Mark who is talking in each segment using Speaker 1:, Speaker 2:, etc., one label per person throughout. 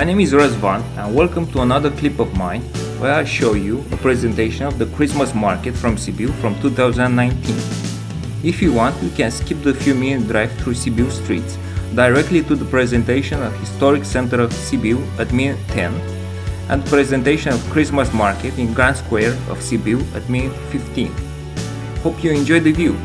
Speaker 1: my name is Razvan and welcome to another clip of mine where I show you a presentation of the Christmas market from Sibiu from 2019. If you want, you can skip the few minute drive through Sibiu streets directly to the presentation of Historic Center of Sibiu at minute 10 and presentation of Christmas market in Grand Square of Sibiu at minute 15. Hope you enjoy the view.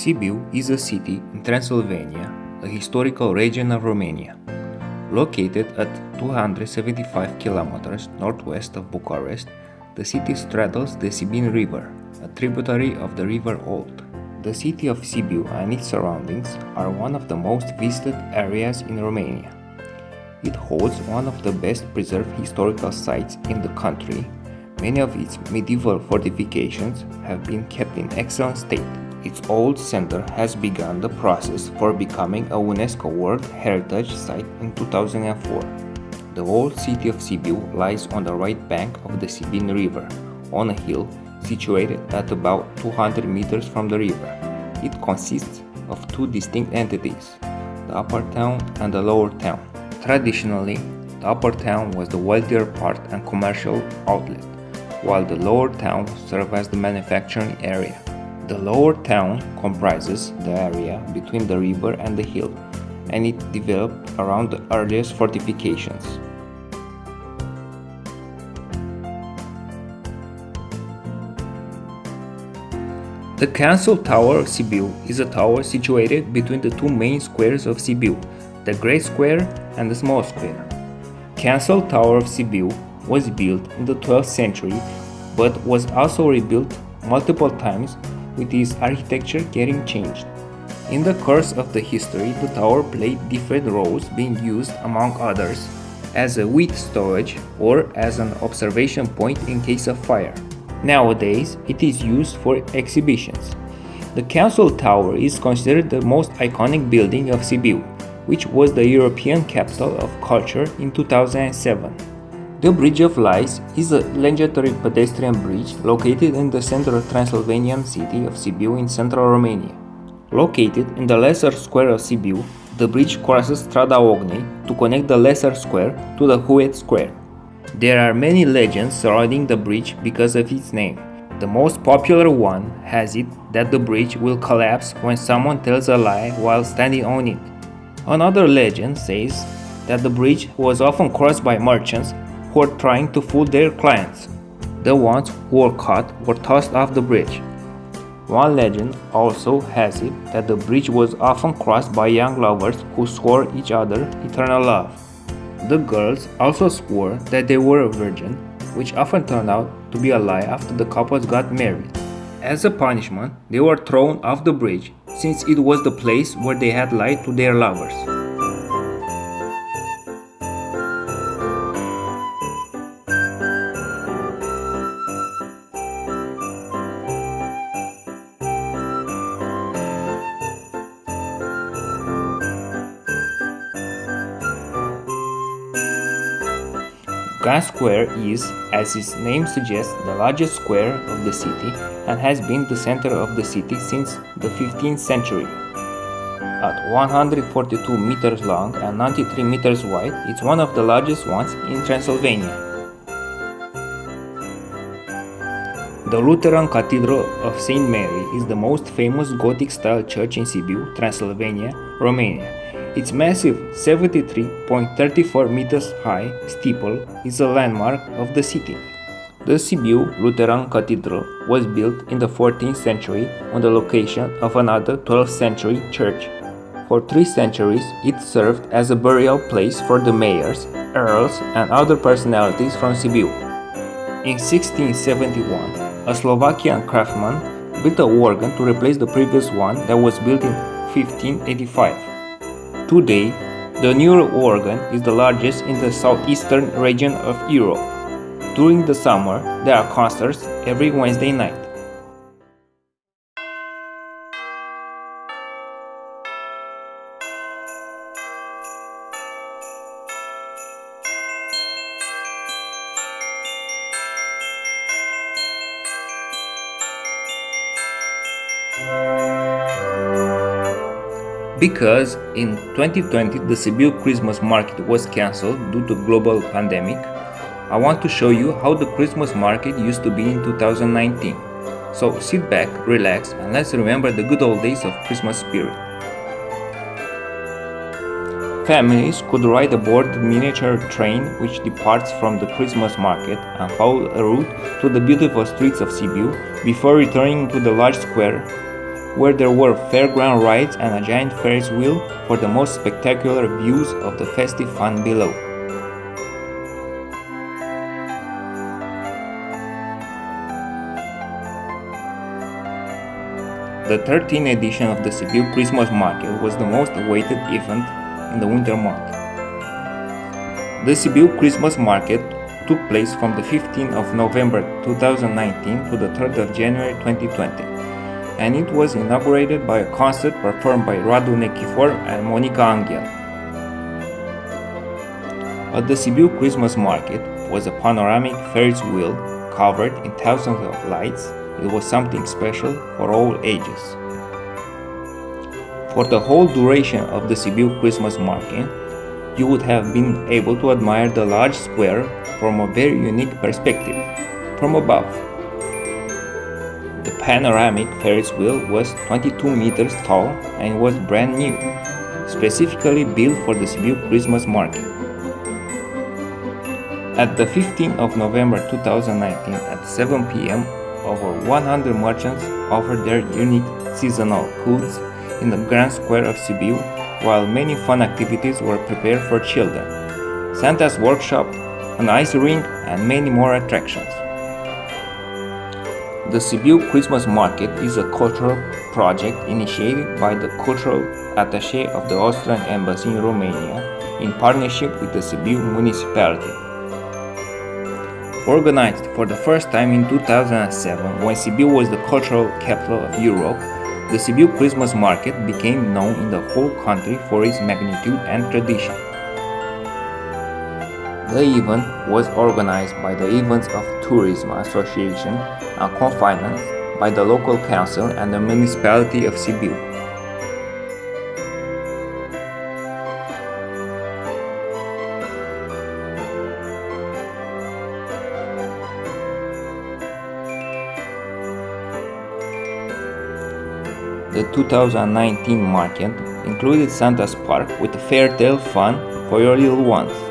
Speaker 1: Sibiu is a city in Transylvania, a historical region of Romania. Located at 275 kilometers northwest of Bucharest, the city straddles the Sibin River, a tributary of the River Olt. The city of Sibiu and its surroundings are one of the most visited areas in Romania. It holds one of the best preserved historical sites in the country. Many of its medieval fortifications have been kept in excellent state. Its old center has begun the process for becoming a UNESCO World Heritage Site in 2004. The old city of Sibiu lies on the right bank of the Sibin River, on a hill situated at about 200 meters from the river. It consists of two distinct entities, the upper town and the lower town. Traditionally, the upper town was the wealthier part and commercial outlet, while the lower town served as the manufacturing area. The lower town comprises the area between the river and the hill, and it developed around the earliest fortifications. The Council Tower of Sibiu is a tower situated between the two main squares of Sibiu, the Great Square and the Small Square. Council Tower of Sibiu was built in the 12th century but was also rebuilt multiple times with its architecture getting changed. In the course of the history, the tower played different roles being used, among others, as a wheat storage or as an observation point in case of fire. Nowadays, it is used for exhibitions. The Council Tower is considered the most iconic building of Sibiu which was the European Capital of Culture in 2007. The Bridge of Lies is a legendary pedestrian bridge located in the central Transylvanian city of Sibiu in central Romania. Located in the lesser square of Sibiu, the bridge crosses Strada Ocnei to connect the lesser square to the Huet Square. There are many legends surrounding the bridge because of its name. The most popular one has it that the bridge will collapse when someone tells a lie while standing on it. Another legend says that the bridge was often crossed by merchants who are trying to fool their clients. The ones who were caught were tossed off the bridge. One legend also has it that the bridge was often crossed by young lovers who swore each other eternal love. The girls also swore that they were a virgin, which often turned out to be a lie after the couples got married. As a punishment, they were thrown off the bridge since it was the place where they had lied to their lovers. Grand Square is, as its name suggests, the largest square of the city and has been the center of the city since the 15th century. At 142 meters long and 93 meters wide, it's one of the largest ones in Transylvania. The Lutheran Cathedral of St. Mary is the most famous Gothic-style church in Sibiu, Transylvania, Romania. Its massive 73.34 meters high steeple is a landmark of the city. The Sibiu Lutheran Cathedral was built in the 14th century on the location of another 12th century church. For three centuries, it served as a burial place for the mayors, earls, and other personalities from Sibiu. In 1671, a Slovakian craftsman built a organ to replace the previous one that was built in 1585. Today, the neural organ is the largest in the southeastern region of Europe. During the summer, there are concerts every Wednesday night. Because in 2020 the Sibiu Christmas market was cancelled due to global pandemic, I want to show you how the Christmas market used to be in 2019. So sit back, relax and let's remember the good old days of Christmas spirit. Families could ride aboard the miniature train which departs from the Christmas market and follow a route to the beautiful streets of Sibiu before returning to the large square where there were fairground rides and a giant Ferris wheel for the most spectacular views of the festive fun below. The 13th edition of the Sibiu Christmas Market was the most awaited event in the winter month. The Sibiu Christmas Market took place from the 15th of November 2019 to the 3rd of January 2020, and it was inaugurated by a concert performed by Radu Nechifor and Monica Anghel. At the Sibiu Christmas Market was a panoramic Ferris wheel covered in thousands of lights it was something special for all ages. For the whole duration of the Sibiu Christmas market, you would have been able to admire the large square from a very unique perspective, from above. The panoramic Ferris wheel was 22 meters tall and was brand new, specifically built for the Sibiu Christmas market. At the 15th of November 2019 at 7 pm, over 100 merchants offered their unique seasonal goods in the Grand Square of Sibiu, while many fun activities were prepared for children. Santa's workshop, an ice rink, and many more attractions. The Sibiu Christmas Market is a cultural project initiated by the cultural attaché of the Austrian Embassy in Romania in partnership with the Sibiu municipality. Organized for the first time in 2007 when Sibiu was the cultural capital of Europe, the Sibiu Christmas market became known in the whole country for its magnitude and tradition. The event was organized by the Events of Tourism Association and co-financed by the local council and the municipality of Sibiu. The 2019 market included Santa's Park with fair tale fun for your little ones.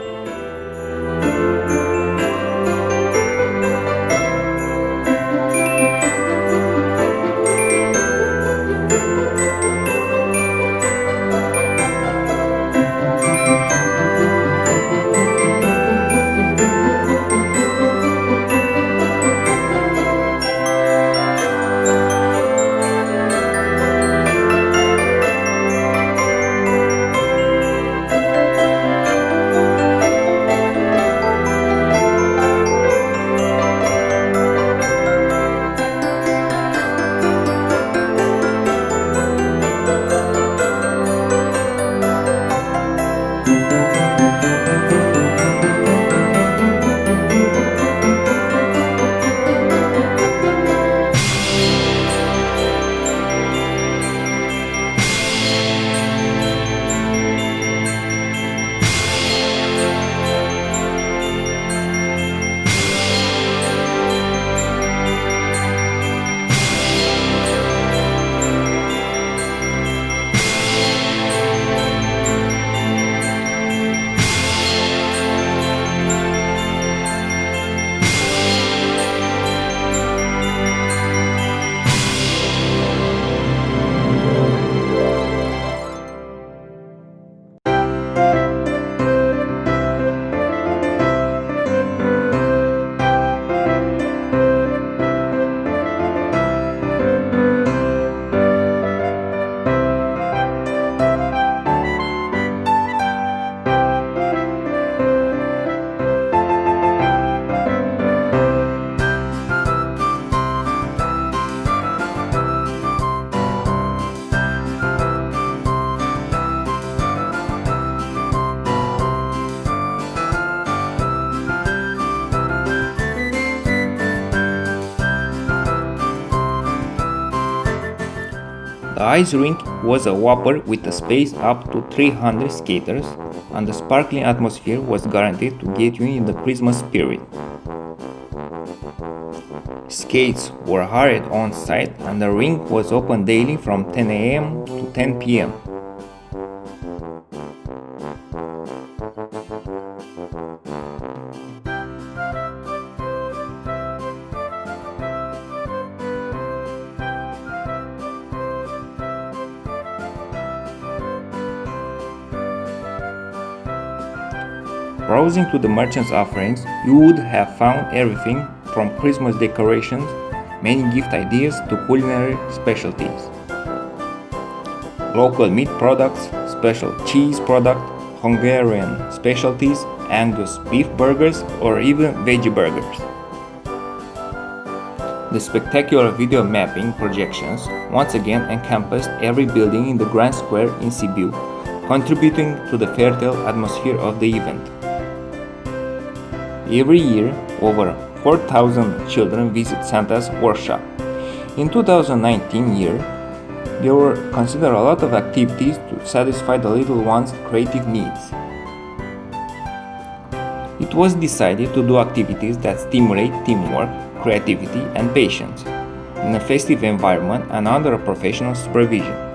Speaker 1: Ice rink was a whopper with a space up to 300 skaters, and the sparkling atmosphere was guaranteed to get you in the Christmas spirit. Skates were hired on site and the rink was open daily from 10 am to 10 Browsing to the merchant's offerings, you would have found everything from Christmas decorations, many gift ideas to culinary specialties. Local meat products, special cheese product, Hungarian specialties, Angus beef burgers or even veggie burgers. The spectacular video mapping projections once again encompassed every building in the Grand Square in Sibiu, contributing to the fertile atmosphere of the event. Every year, over 4,000 children visit Santa's workshop. In 2019 year, there were considered a lot of activities to satisfy the little ones' creative needs. It was decided to do activities that stimulate teamwork, creativity, and patience in a festive environment and under a professional supervision.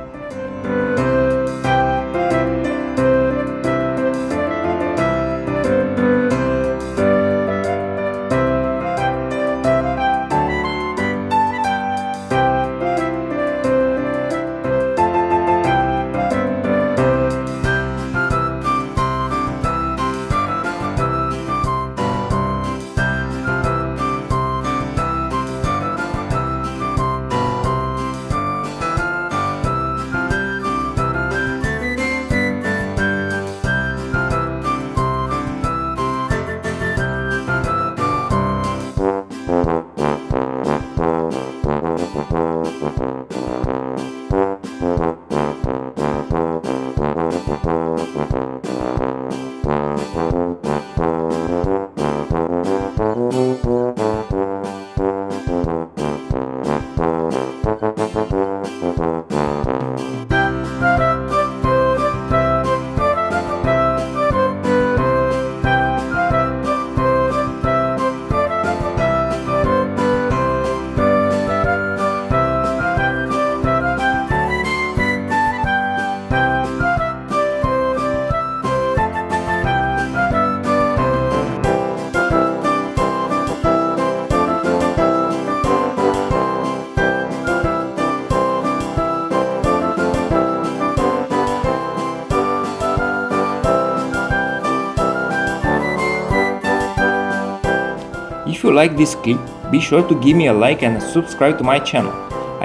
Speaker 1: Like this clip, be sure to give me a like and subscribe to my channel.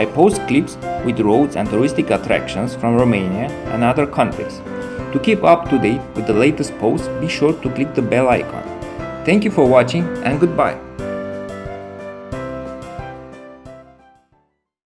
Speaker 1: I post clips with roads and touristic attractions from Romania and other countries. To keep up to date with the latest posts, be sure to click the bell icon. Thank you for watching and goodbye.